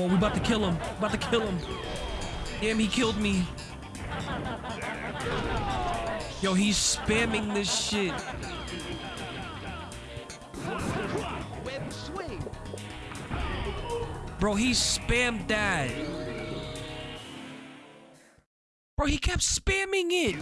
Leave we about to kill him. About to kill him. Damn, he killed me. Yo, he's spamming this shit. Bro, he spammed that. Bro, he kept spamming it.